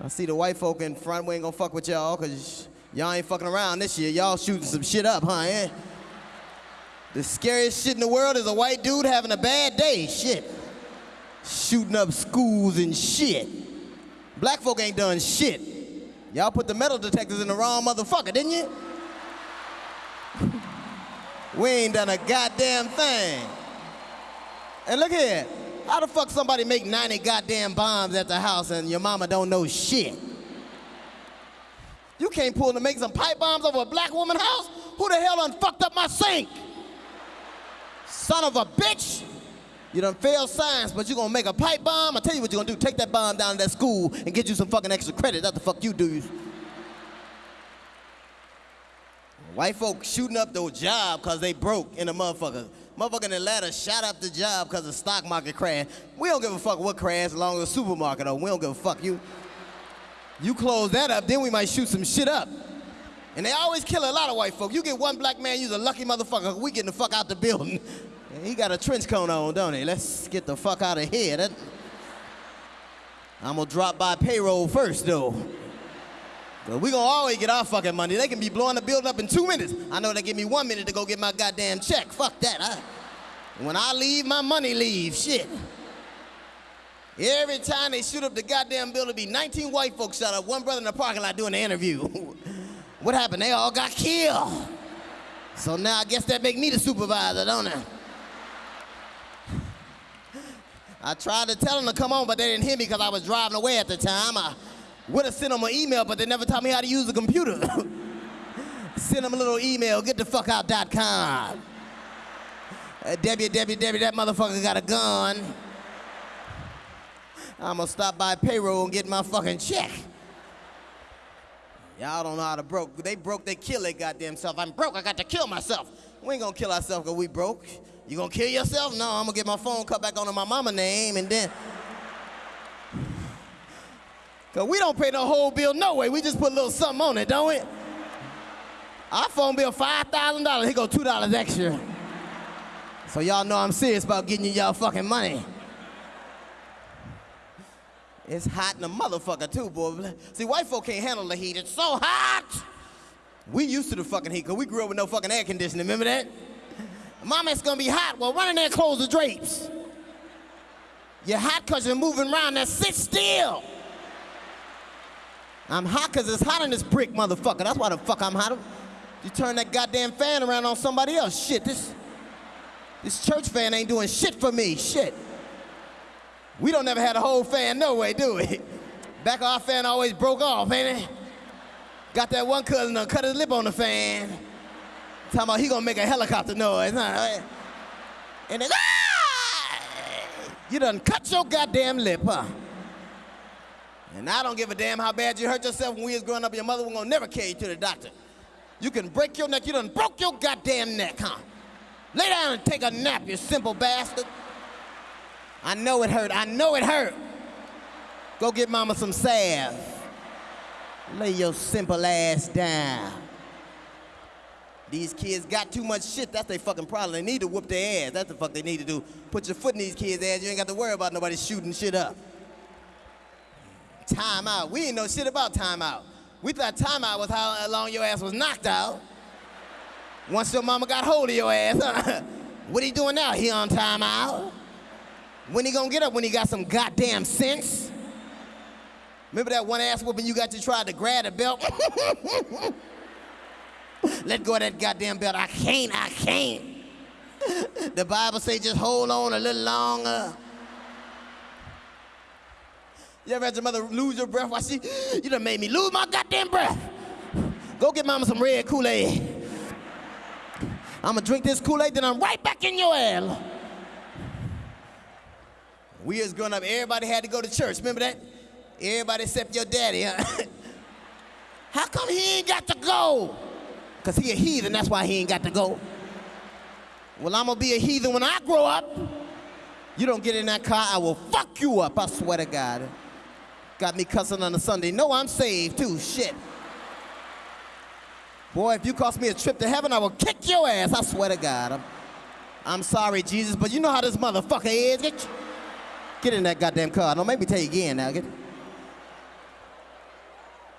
I see the white folk in front. We ain't gonna fuck with y'all because y'all ain't fucking around this year. Y'all shooting some shit up, huh? Eh? The scariest shit in the world is a white dude having a bad day. Shit. Shooting up schools and shit. Black folk ain't done shit. Y'all put the metal detectors in the wrong motherfucker, didn't you? we ain't done a goddamn thing. And look here. How the fuck somebody make 90 goddamn bombs at the house and your mama don't know shit? You can't pull to make some pipe bombs over a black woman house? Who the hell done fucked up my sink? Son of a bitch! You done failed science, but you gonna make a pipe bomb? I tell you what you gonna do. Take that bomb down to that school and get you some fucking extra credit. That's the fuck you do. White folk shooting up their job cause they broke in a motherfucker. Motherfucker in Atlanta shot up the job cause the stock market crashed. We don't give a fuck what crashed along the supermarket or we don't give a fuck you. You close that up, then we might shoot some shit up. And they always kill a lot of white folk. You get one black man, you's a lucky motherfucker. We getting the fuck out the building. He got a trench coat on, don't he? Let's get the fuck out of here. That... I'm gonna drop by payroll first, though. But we gonna always get our fucking money. They can be blowing the building up in two minutes. I know they give me one minute to go get my goddamn check. Fuck that. I... When I leave, my money leaves. Shit. Every time they shoot up the goddamn building, be 19 white folks shot up. One brother in the parking lot doing the interview. what happened? They all got killed. So now I guess that make me the supervisor, don't it? I tried to tell them to come on, but they didn't hear me because I was driving away at the time. I would have sent them an email, but they never taught me how to use a computer. Send them a little email, get the fuck out.com. Uh, www, that motherfucker got a gun. I'm gonna stop by payroll and get my fucking check. Y'all don't know how to broke. They broke, they kill their goddamn self. I'm broke, I got to kill myself. We ain't gonna kill ourselves because we broke. You gonna kill yourself? No, I'm gonna get my phone cut back onto my mama name and then. Cause we don't pay the whole bill no way. We just put a little something on it, don't we? Our phone bill $5,000. Here go $2 extra. So y'all know I'm serious about getting you y'all fucking money. It's hot in the motherfucker too, boy. See, white folk can't handle the heat. It's so hot. We used to the fucking heat, cause we grew up with no fucking air conditioning. Remember that? Mama, it's gonna be hot. Well, run in there and close the drapes. You're hot because you're moving around. Now sit still. I'm hot because it's hot in this brick, motherfucker. That's why the fuck I'm hot. You turn that goddamn fan around on somebody else. Shit, this, this church fan ain't doing shit for me. Shit. We don't never had a whole fan no way, do we? Back of our fan always broke off, ain't it? Got that one cousin that cut his lip on the fan. Talking about he gonna make a helicopter noise, huh? And then, ah! You done cut your goddamn lip, huh? And I don't give a damn how bad you hurt yourself when we was growing up. Your mother was gonna never carry you to the doctor. You can break your neck. You done broke your goddamn neck, huh? Lay down and take a nap, you simple bastard. I know it hurt. I know it hurt. Go get mama some salve. Lay your simple ass down. These kids got too much shit. That's their fucking problem. They need to whoop their ass. That's the fuck they need to do. Put your foot in these kids' ass. You ain't got to worry about nobody shooting shit up. Time out. We ain't know shit about time out. We thought time out was how long your ass was knocked out. Once your mama got hold of your ass, what he doing now? He on time out? When he gonna get up? When he got some goddamn sense? Remember that one ass whooping you got to try to grab the belt? Let go of that goddamn belt. I can't, I can't. The Bible say just hold on a little longer. You ever had your mother lose your breath while she, you done made me lose my goddamn breath. Go get mama some red Kool-Aid. I'm gonna drink this Kool-Aid, then I'm right back in your ass. We was growing up, everybody had to go to church. Remember that? Everybody except your daddy, huh? How come he ain't got to go? Because he a heathen, that's why he ain't got to go. Well, I'm gonna be a heathen when I grow up. You don't get in that car, I will fuck you up, I swear to God. Got me cussing on a Sunday. No, I'm saved too, shit. Boy, if you cost me a trip to heaven, I will kick your ass, I swear to God. I'm, I'm sorry, Jesus, but you know how this motherfucker is. Get, get in that goddamn car. Don't make me tell you again now. Get,